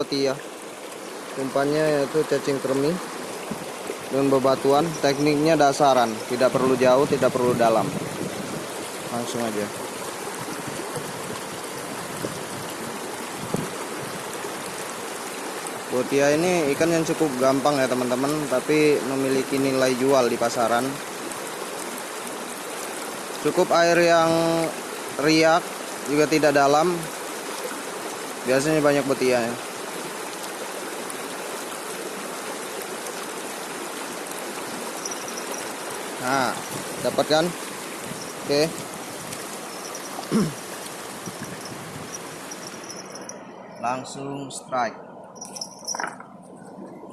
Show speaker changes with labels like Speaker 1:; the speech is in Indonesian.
Speaker 1: Tia umpannya yaitu cacing kremi dan bebatuan. Tekniknya dasaran tidak perlu jauh tidak perlu dalam. Langsung aja. Botia ini ikan yang cukup gampang ya teman-teman tapi memiliki nilai jual di pasaran. Cukup air yang riak juga tidak dalam. Biasanya banyak botia ya nah dapat kan? Oke. Langsung strike.